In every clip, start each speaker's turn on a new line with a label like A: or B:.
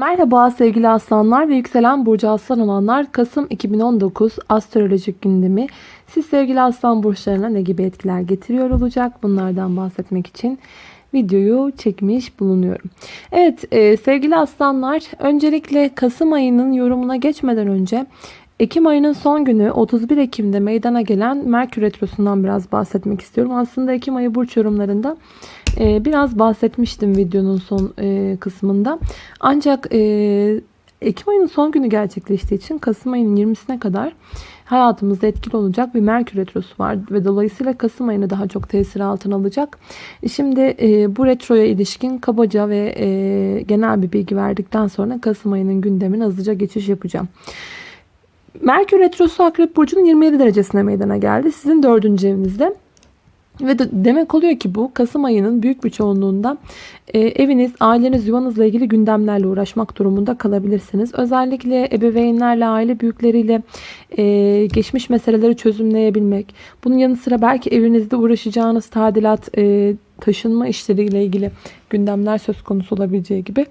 A: Merhaba sevgili aslanlar ve yükselen burcu aslan olanlar. Kasım 2019 astrolojik gündemi. Siz sevgili aslan burçlarına ne gibi etkiler getiriyor olacak? Bunlardan bahsetmek için videoyu çekmiş bulunuyorum. Evet e, sevgili aslanlar öncelikle Kasım ayının yorumuna geçmeden önce Ekim ayının son günü 31 Ekim'de meydana gelen Merkür Retrosu'ndan biraz bahsetmek istiyorum. Aslında Ekim ayı burç yorumlarında e, biraz bahsetmiştim videonun son e, kısmında. Ancak e, Ekim ayının son günü gerçekleştiği için Kasım ayının 20'sine kadar hayatımızda etkili olacak bir Merkür Retrosu var. Ve dolayısıyla Kasım ayını daha çok tesir altına alacak. Şimdi bu retroya ilişkin kabaca ve genel bir bilgi verdikten sonra Kasım ayının gündemine hızlıca geçiş yapacağım. Merkür Retrosu Akrep Burcu'nun 27 derecesine meydana geldi. Sizin 4. evinizde. Ve de demek oluyor ki bu Kasım ayının büyük bir çoğunluğunda e, eviniz, aileniz, yuvanızla ilgili gündemlerle uğraşmak durumunda kalabilirsiniz. Özellikle ebeveynlerle, aile büyükleriyle e, geçmiş meseleleri çözümleyebilmek. Bunun yanı sıra belki evinizde uğraşacağınız tadilat, e, taşınma işleriyle ilgili gündemler söz konusu olabileceği gibi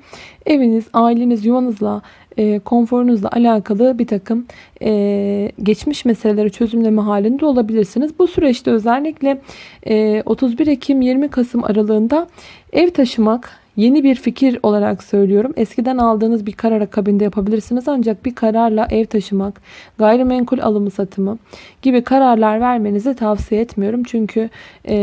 A: eviniz, aileniz, yuvanızla, e, konforunuzla alakalı bir takım e, geçmiş meseleleri çözümleme halinde olabilirsiniz. Bu süreçte özellikle e, 31 Ekim 20 Kasım aralığında ev taşımak, Yeni bir fikir olarak söylüyorum. Eskiden aldığınız bir karar akabinde yapabilirsiniz. Ancak bir kararla ev taşımak, gayrimenkul alımı satımı gibi kararlar vermenizi tavsiye etmiyorum. Çünkü e,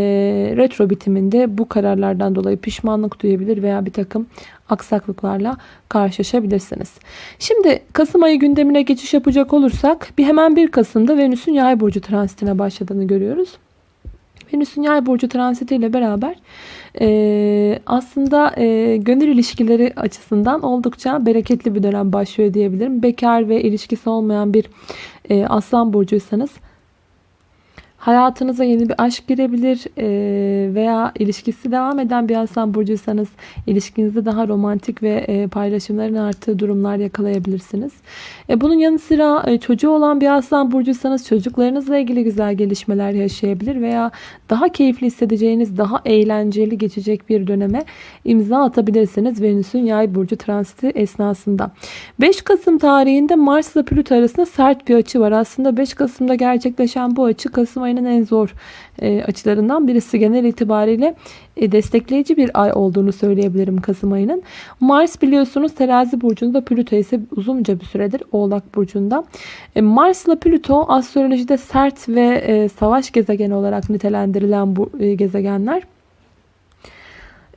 A: retro bitiminde bu kararlardan dolayı pişmanlık duyabilir veya bir takım aksaklıklarla karşılaşabilirsiniz. Şimdi Kasım ayı gündemine geçiş yapacak olursak bir hemen 1 Kasım'da Venüs'ün yay burcu transitine başladığını görüyoruz. Venüs'ün yay burcu transitiyle beraber e, aslında e, gönül ilişkileri açısından oldukça bereketli bir dönem başlıyor diyebilirim. Bekar ve ilişkisi olmayan bir e, aslan burcuysanız Hayatınıza yeni bir aşk girebilir e, veya ilişkisi devam eden bir aslan burcuysanız ilişkinizde daha romantik ve e, paylaşımların arttığı durumlar yakalayabilirsiniz. E, bunun yanı sıra çocuğu olan bir aslan burcuysanız çocuklarınızla ilgili güzel gelişmeler yaşayabilir veya daha keyifli hissedeceğiniz, daha eğlenceli geçecek bir döneme imza atabilirsiniz Venüs'ün yay burcu transiti esnasında. 5 Kasım tarihinde Mars ile Plüto arasında sert bir açı var. Aslında 5 Kasım'da gerçekleşen bu açı Kasım ayının en zor e, açılarından birisi. Genel itibariyle e, destekleyici bir ay olduğunu söyleyebilirim Kasım ayının. Mars biliyorsunuz terazi burcunda Plüto ise uzunca bir süredir Oğlak burcunda. E, Mars ile Plüto astrolojide sert ve e, savaş gezegeni olarak nitelendirilen bu e, gezegenler.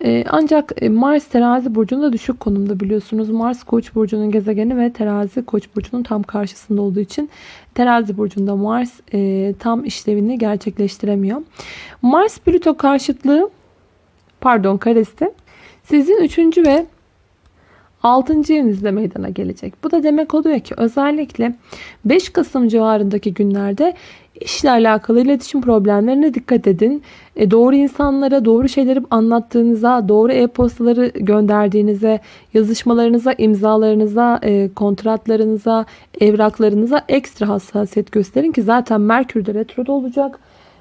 A: Ee, ancak e, Mars terazi burcunda düşük konumda biliyorsunuz. Mars koç burcunun gezegeni ve terazi koç burcunun tam karşısında olduğu için terazi burcunda Mars e, tam işlevini gerçekleştiremiyor. Mars Plüto karşıtlığı pardon karesi sizin 3. ve 6. evinizde meydana gelecek. Bu da demek oluyor ki özellikle 5 Kasım civarındaki günlerde işle alakalı iletişim problemlerine dikkat edin. E, doğru insanlara doğru şeyleri anlattığınıza, doğru e-postaları gönderdiğinize, yazışmalarınıza, imzalarınıza, e, kontratlarınıza, evraklarınıza ekstra hassasiyet gösterin ki zaten Merkür de retroda olacak.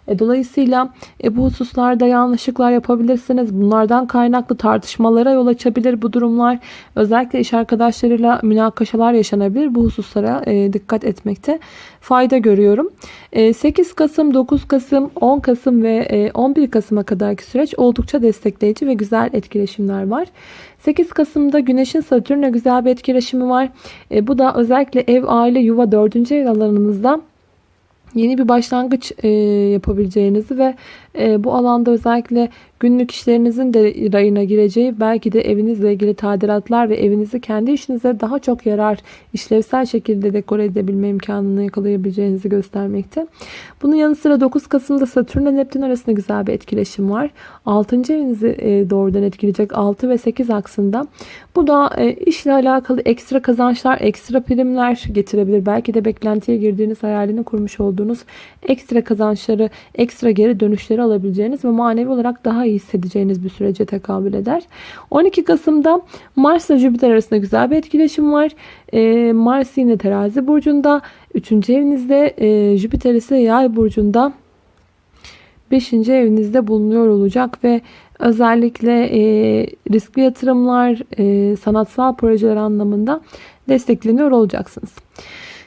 A: E, dolayısıyla e, bu hususlarda yanlışlıklar yapabilirsiniz. Bunlardan kaynaklı tartışmalara yol açabilir bu durumlar. Özellikle iş arkadaşlarıyla münakaşalar yaşanabilir. Bu hususlara e, dikkat etmekte fayda görüyorum. 8 Kasım, 9 Kasım, 10 Kasım ve 11 Kasım'a kadarki süreç oldukça destekleyici ve güzel etkileşimler var. 8 Kasım'da Güneş'in Satürn'le güzel bir etkileşimi var. Bu da özellikle ev, aile, yuva 4. ev alanınızda yeni bir başlangıç e, yapabileceğinizi ve e, bu alanda özellikle günlük işlerinizin de rayına gireceği belki de evinizle ilgili tadilatlar ve evinizi kendi işinize daha çok yarar işlevsel şekilde dekore edebilme imkanını yakalayabileceğinizi göstermekte. Bunun yanı sıra 9 Kasım'da Satürn ile Neptün arasında güzel bir etkileşim var. 6. evinizi e, doğrudan etkileyecek 6 ve 8 aksında. Bu da e, işle alakalı ekstra kazançlar, ekstra primler getirebilir. Belki de beklentiye girdiğiniz hayalini kurmuş olduğunuz ekstra kazançları, ekstra geri dönüşleri alabileceğiniz ve manevi olarak daha iyi hissedeceğiniz bir sürece tekabül eder. 12 Kasım'da Mars ile Jüpiter arasında güzel bir etkileşim var. Ee, Mars yine terazi burcunda. 3. evinizde e, Jüpiter ise yay burcunda 5. evinizde bulunuyor olacak ve Özellikle e, riskli yatırımlar, e, sanatsal projeler anlamında destekleniyor olacaksınız.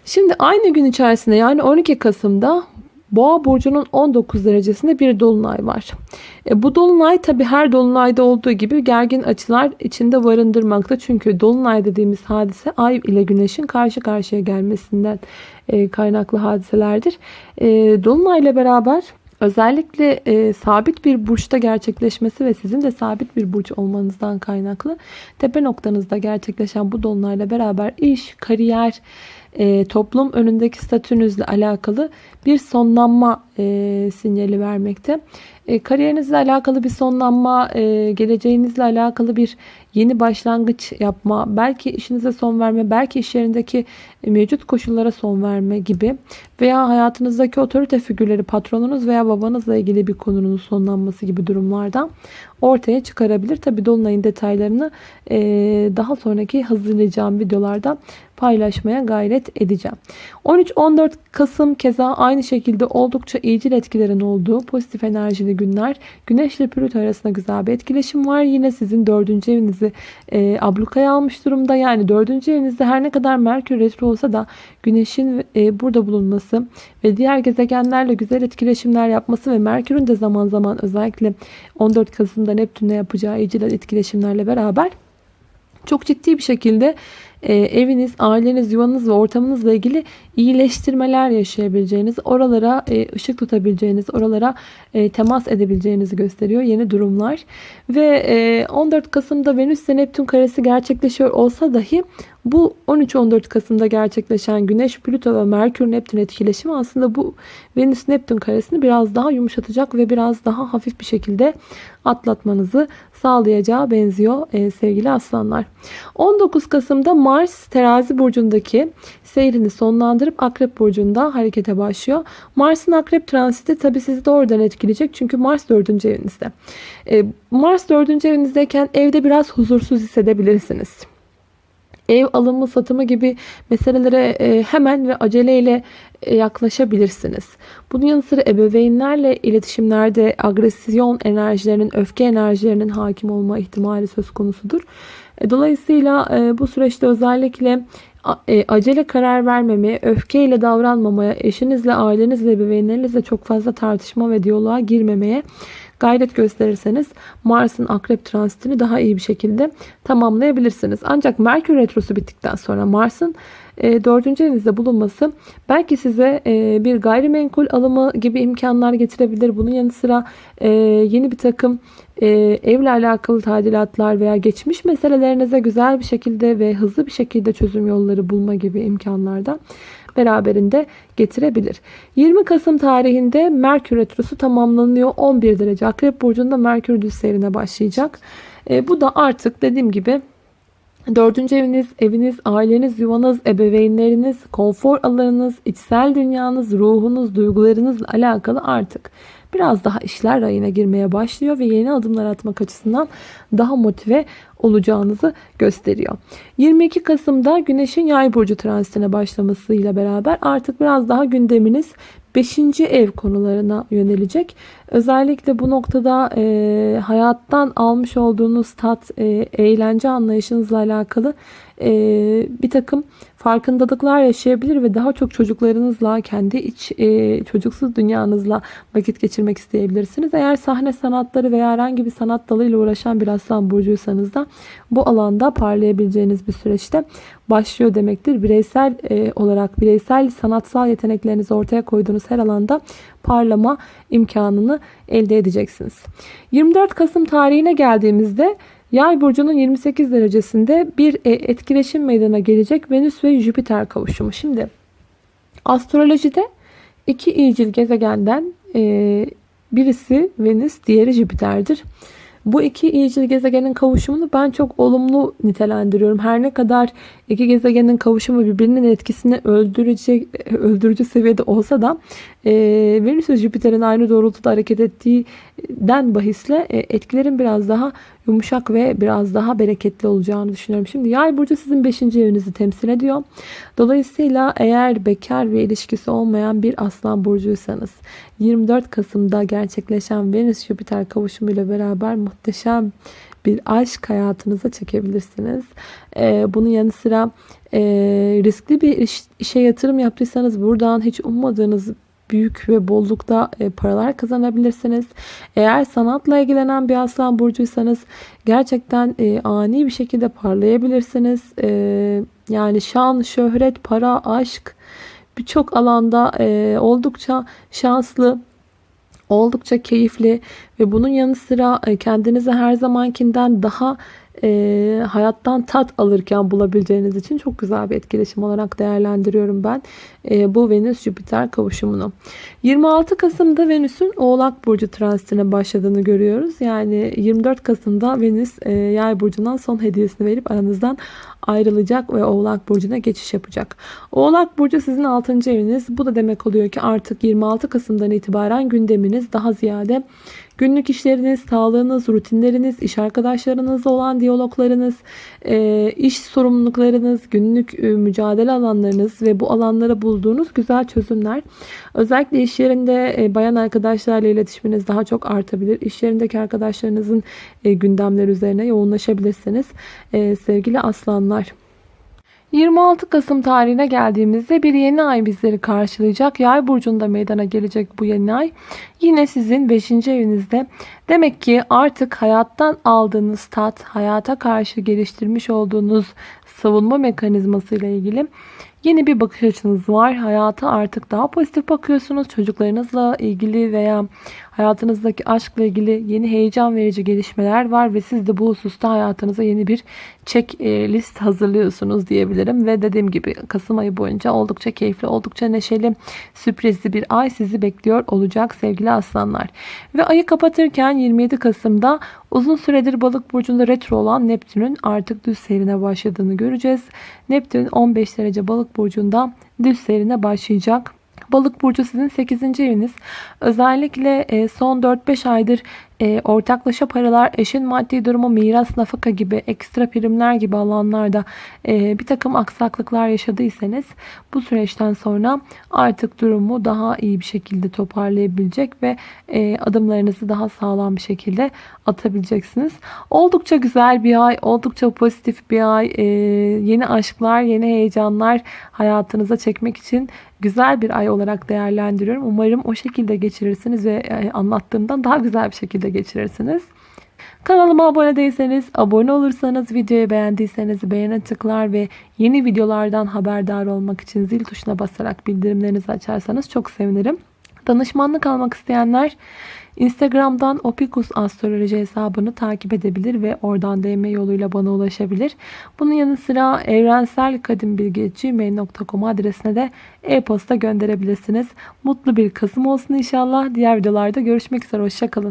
A: Şimdi aynı gün içerisinde yani 12 Kasım'da Boğa burcunun 19 derecesinde bir dolunay var. E, bu dolunay tabi her dolunayda olduğu gibi gergin açılar içinde barındırmakta. Çünkü dolunay dediğimiz hadise ay ile güneşin karşı karşıya gelmesinden e, kaynaklı hadiselerdir. E, dolunay ile beraber özellikle e, sabit bir burçta gerçekleşmesi ve sizin de sabit bir burç olmanızdan kaynaklı tepe noktanızda gerçekleşen bu dolunayla beraber iş, kariyer, e, toplum önündeki statünüzle alakalı bir sonlanma e, sinyali vermekte. E, kariyerinizle alakalı bir sonlanma, e, geleceğinizle alakalı bir yeni başlangıç yapma, belki işinize son verme, belki iş yerindeki mevcut koşullara son verme gibi veya hayatınızdaki otorite figürleri, patronunuz veya babanızla ilgili bir konunun sonlanması gibi durumlardan ortaya çıkarabilir. Tabi Dolunay'ın detaylarını e, daha sonraki hazırlayacağım videolarda paylaşmaya gayret edeceğim. 13-14 Kasım keza aynı şekilde oldukça iyicil etkilerin olduğu pozitif enerjili günler. Güneş ile Plüto arasında güzel bir etkileşim var. Yine sizin dördüncü evinizi e, ablukaya almış durumda. Yani dördüncü evinizde her ne kadar Merkür retro olsa da Güneş'in e, burada bulunması ve diğer gezegenlerle güzel etkileşimler yapması ve Merkür'ün de zaman zaman özellikle 14 Kasım'da Neptün'le yapacağı iyicil etkileşimlerle beraber çok ciddi bir şekilde e, eviniz, aileniz, yuvanız ve ortamınızla ilgili iyileştirmeler yaşayabileceğiniz, oralara e, ışık tutabileceğiniz, oralara e, temas edebileceğinizi gösteriyor yeni durumlar. Ve e, 14 Kasım'da Venüs ile Neptün karesi gerçekleşiyor olsa dahi bu 13-14 Kasım'da gerçekleşen Güneş, Plüto ve Merkür Neptün etkileşimi aslında bu Venüs Neptün karesini biraz daha yumuşatacak ve biraz daha hafif bir şekilde atlatmanızı sağlayacağı benziyor e, sevgili aslanlar. 19 Kasım'da Mars terazi burcundaki seyrini sonlandırıp Akrep burcunda harekete başlıyor. Mars'ın Akrep transiti tabi sizi doğrudan etkileyecek. Çünkü Mars 4. evinizde. E, Mars 4. evinizdeyken evde biraz huzursuz hissedebilirsiniz ev alımı satımı gibi meselelere e, hemen ve aceleyle e, yaklaşabilirsiniz. Bunun yanı sıra ebeveynlerle iletişimlerde agresyon enerjilerinin, öfke enerjilerinin hakim olma ihtimali söz konusudur. E, dolayısıyla bu süreçte özellikle acele karar vermemeye, öfkeyle davranmamaya, eşinizle, ailenizle, ebeveynlerinizle çok fazla tartışma ve diyaloğa girmemeye gayret gösterirseniz Mars'ın akrep transitini daha iyi bir şekilde tamamlayabilirsiniz. Ancak Merkür Retrosu bittikten sonra Mars'ın e, dördüncü evinizde bulunması belki size e, bir gayrimenkul alımı gibi imkanlar getirebilir. Bunun yanı sıra e, yeni bir takım evle alakalı tadilatlar veya geçmiş meselelerinize güzel bir şekilde ve hızlı bir şekilde çözüm yolları bulma gibi imkanlardan beraberinde getirebilir. 20 Kasım tarihinde Merkür Retrosu tamamlanıyor. 11 derece Akrep Burcu'nda Merkür düz seyrine başlayacak. E, bu da artık dediğim gibi Dördüncü eviniz, eviniz, aileniz, yuvanız, ebeveynleriniz, konfor alanınız, içsel dünyanız, ruhunuz, duygularınızla alakalı artık biraz daha işler rayına girmeye başlıyor ve yeni adımlar atmak açısından daha motive olacağınızı gösteriyor. 22 Kasım'da Güneş'in Yay burcu transitine başlamasıyla beraber artık biraz daha gündeminiz 5. ev konularına yönelecek. Özellikle bu noktada e, hayattan almış olduğunuz tat, e, eğlence anlayışınızla alakalı e, bir takım farkındalıklar yaşayabilir ve daha çok çocuklarınızla, kendi iç e, çocuksuz dünyanızla vakit geçirmek isteyebilirsiniz. Eğer sahne sanatları veya herhangi bir sanat dalıyla uğraşan bir aslan burcuysanız da bu alanda parlayabileceğiniz bir süreçte başlıyor demektir. Bireysel e, olarak bireysel sanatsal yeteneklerinizi ortaya koyduğunuz her alanda parlama imkanını elde edeceksiniz. 24 Kasım tarihine geldiğimizde Yay burcunun 28 derecesinde bir e, etkileşim meydana gelecek Venüs ve Jüpiter kavuşumu. Şimdi astrolojide iki iyicil gezegenden e, birisi Venüs, diğeri Jüpiter'dir. Bu iki iyicil gezegenin kavuşumunu ben çok olumlu nitelendiriyorum. Her ne kadar iki gezegenin kavuşumu birbirinin etkisini öldürecek, öldürücü seviyede olsa da e, Venüs ve Jüpiter'in aynı doğrultuda hareket ettiğinden bahisle e, etkilerin biraz daha yumuşak ve biraz daha bereketli olacağını düşünüyorum. Şimdi yay burcu sizin 5. evinizi temsil ediyor. Dolayısıyla eğer bekar ve ilişkisi olmayan bir aslan burcuysanız 24 Kasım'da gerçekleşen Venüs Jüpiter kavuşumuyla beraber muhteşem bir aşk hayatınıza çekebilirsiniz. Ee, bunun yanı sıra e, riskli bir iş, işe yatırım yaptıysanız buradan hiç ummadığınız büyük ve bollukta e, paralar kazanabilirsiniz. Eğer sanatla ilgilenen bir aslan burcuysanız gerçekten e, ani bir şekilde parlayabilirsiniz. E, yani şan, şöhret, para, aşk birçok alanda oldukça şanslı oldukça keyifli ve bunun yanı sıra kendinizi her zamankinden daha e, hayattan tat alırken bulabileceğiniz için çok güzel bir etkileşim olarak değerlendiriyorum ben e, bu Venüs-Jüpiter kavuşumunu. 26 Kasım'da Venüs'ün Oğlak Burcu transitine başladığını görüyoruz. Yani 24 Kasım'da Venüs e, Yay Burcu'ndan son hediyesini verip aranızdan ayrılacak ve Oğlak Burcu'na geçiş yapacak. Oğlak Burcu sizin 6. eviniz. Bu da demek oluyor ki artık 26 Kasım'dan itibaren gündeminiz daha ziyade Günlük işleriniz, sağlığınız, rutinleriniz, iş arkadaşlarınızla olan diyaloglarınız, e, iş sorumluluklarınız, günlük e, mücadele alanlarınız ve bu alanlara bulduğunuz güzel çözümler. Özellikle iş yerinde e, bayan arkadaşlarla iletişiminiz daha çok artabilir. İş yerindeki arkadaşlarınızın gündemler üzerine yoğunlaşabilirsiniz. Sevgili aslanlar. 26 Kasım tarihine geldiğimizde bir yeni ay bizleri karşılayacak. Yay burcunda meydana gelecek bu yeni ay. Yine sizin 5. evinizde. Demek ki artık hayattan aldığınız tat, hayata karşı geliştirmiş olduğunuz savunma mekanizması ile ilgili yeni bir bakış açınız var. Hayata artık daha pozitif bakıyorsunuz. Çocuklarınızla ilgili veya hayatınızdaki aşkla ilgili yeni heyecan verici gelişmeler var ve siz de bu hususta hayatınıza yeni bir check e, list hazırlıyorsunuz diyebilirim. Ve dediğim gibi Kasım ayı boyunca oldukça keyifli, oldukça neşeli, sürprizli bir ay sizi bekliyor olacak sevgili aslanlar. Ve ayı kapatırken 27 Kasım'da uzun süredir balık burcunda retro olan Neptün'ün artık düz seyrine başladığını göreceğiz. Neptün 15 derece balık burcunda düz seyrine başlayacak. Balık burcu sizin 8. eviniz. Özellikle e, son 4-5 aydır e, ortaklaşa paralar, eşin maddi durumu, miras, nafaka gibi ekstra primler gibi alanlarda e, bir takım aksaklıklar yaşadıysanız bu süreçten sonra artık durumu daha iyi bir şekilde toparlayabilecek ve e, adımlarınızı daha sağlam bir şekilde atabileceksiniz. Oldukça güzel bir ay, oldukça pozitif bir ay. E, yeni aşklar, yeni heyecanlar hayatınıza çekmek için güzel bir ay olarak değerlendiriyorum. Umarım o şekilde geçirirsiniz ve e, anlattığımdan daha güzel bir şekilde geçirirsiniz. Kanalıma abone değilseniz, abone olursanız, videoyu beğendiyseniz beğene tıklar ve yeni videolardan haberdar olmak için zil tuşuna basarak bildirimlerinizi açarsanız çok sevinirim. Danışmanlık almak isteyenler Instagram'dan Opikus Astroloji hesabını takip edebilir ve oradan DM yoluyla bana ulaşabilir. Bunun yanı sıra evrenselkadimbilgi.gmail.com adresine de e-posta gönderebilirsiniz. Mutlu bir Kasım olsun inşallah. Diğer videolarda görüşmek üzere. Hoşçakalın.